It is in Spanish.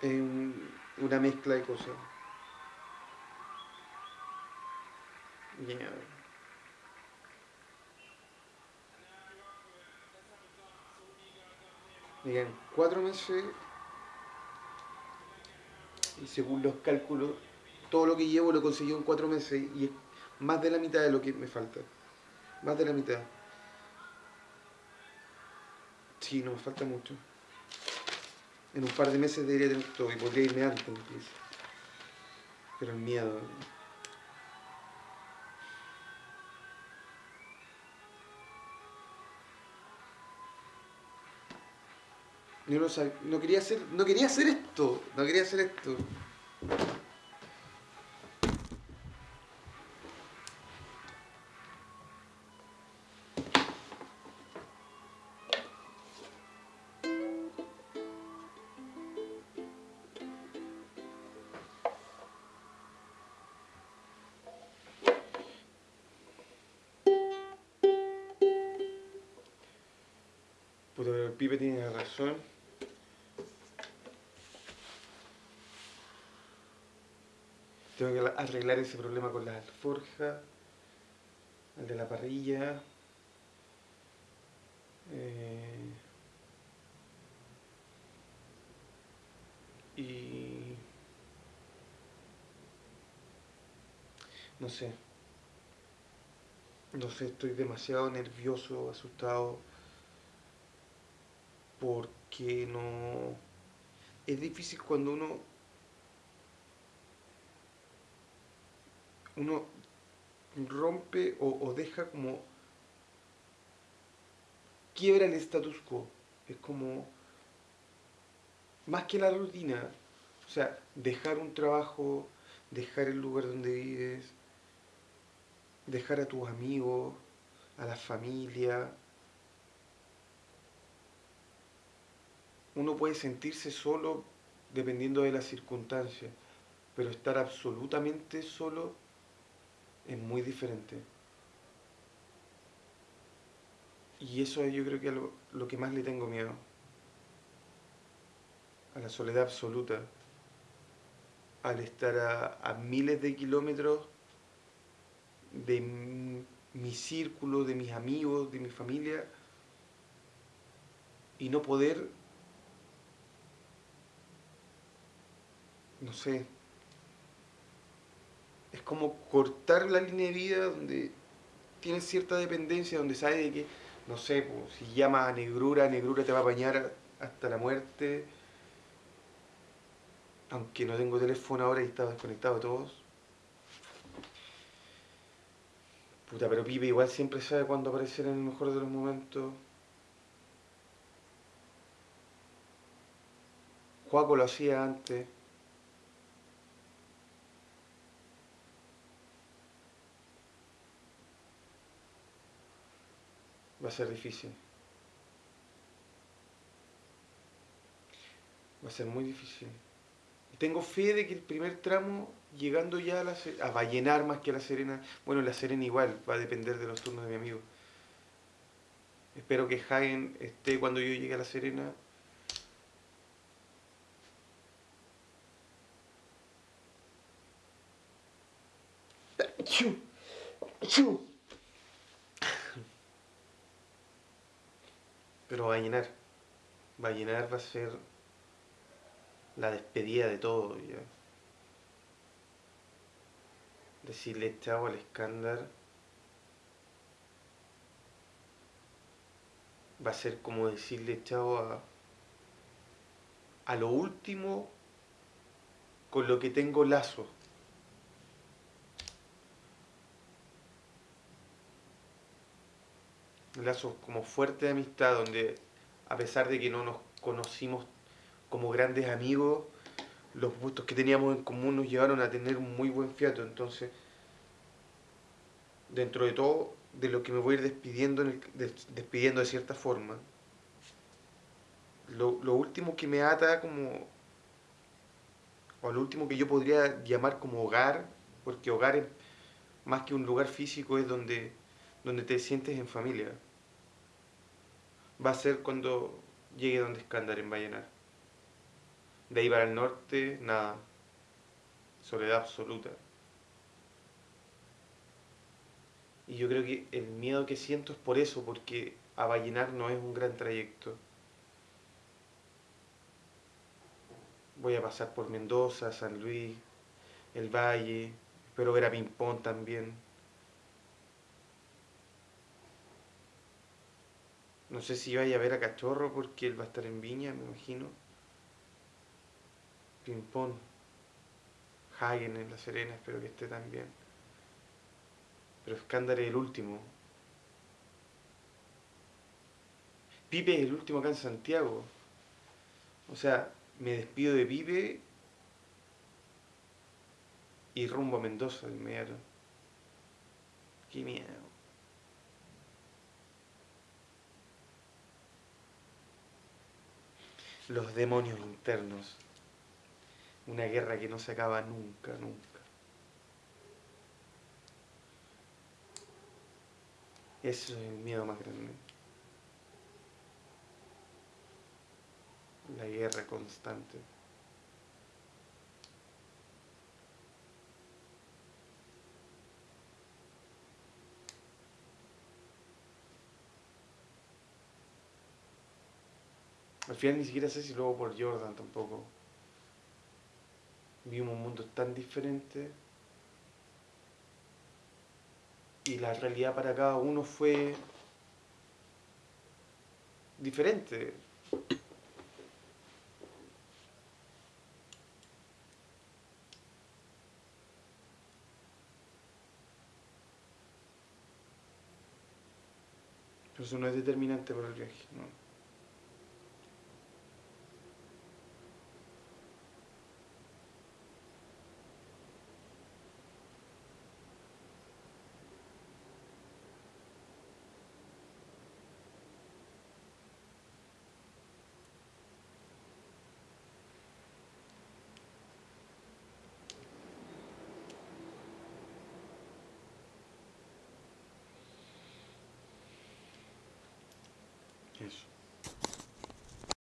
Es un- una mezcla de cosas. Me quedan cuatro meses y según los cálculos, todo lo que llevo lo he conseguido en cuatro meses y es más de la mitad de lo que me falta. Más de la mitad. Sí, no me falta mucho. En un par de meses debería tener todo y podría irme antes. Pero el miedo. No quería hacer, no quería hacer esto, no quería hacer esto. Pero el pibe tiene razón. Tengo que arreglar ese problema con la alforja, el de la parrilla. eh, y no sé. No sé, estoy demasiado nervioso, asustado, porque no... Es difícil cuando uno... Uno rompe o, o deja como... Quiebra el status quo. Es como... Más que la rutina. O sea, dejar un trabajo, dejar el lugar donde vives, dejar a tus amigos, a la familia. Uno puede sentirse solo dependiendo de las circunstancias, pero estar absolutamente solo es muy diferente. Y eso es yo creo que lo, lo que más le tengo miedo. A la soledad absoluta. Al estar a, miles de kilómetros de mi círculo, de mis amigos, de mi familia, y no poder, no sé, es como cortar la línea de vida donde tienes cierta dependencia, donde sabes de que, no sé, pues, si llamas a Negrura, Negrura te va a apañar hasta la muerte, aunque no tengo teléfono ahora y estaba desconectado de todos. Puta, pero Pipe igual siempre sabe cuándo aparecer en el mejor de los momentos. Juaco lo hacía antes. Va a ser difícil. Va a ser muy difícil. Tengo fe de que el primer tramo, llegando ya a, la, a Vallenar más que a La Serena, bueno, La Serena igual, va a depender de los turnos de mi amigo. Espero que Hagen esté cuando yo llegue a La Serena. Pero Vallenar, Vallenar va a ser la despedida de todo ya. Decirle chao al escándar va a ser como decirle chao a, a lo último con lo que tengo lazo. Lazos como fuerte de amistad, donde a pesar de que no nos conocimos como grandes amigos, los gustos que teníamos en común nos llevaron a tener un muy buen fiato. Entonces, dentro de todo, de lo que me voy a ir despidiendo, en el- de- despidiendo de cierta forma, lo, lo último que me ata como, o lo último que yo podría llamar como hogar, porque hogar es más que un lugar físico, es donde, donde te sientes en familia. Va a ser cuando llegue donde Escándar en Vallenar. De ahí para el norte, nada. Soledad absoluta. Y yo creo que el miedo que siento es por eso, porque a Vallenar no es un gran trayecto. Voy a pasar por Mendoza, San Luis, el Valle, espero ver a Pimpón también. No sé si vaya a ver a Cachorro porque él va a estar en Viña, me imagino. Pimpón. Hagen en La Serena, espero que esté también. Pero Escándalo es el último. Pipe es el último acá en Santiago. O sea, me despido de Pipe y rumbo a Mendoza de inmediato. Qué miedo. Los demonios internos. Una guerra que no se acaba nunca, nunca. Eso es el miedo más grande. La guerra constante. Al final ni siquiera sé si luego por Jordan tampoco. Vimos un mundo tan diferente y la realidad para cada uno fue diferente. Pero eso no es determinante para el viaje.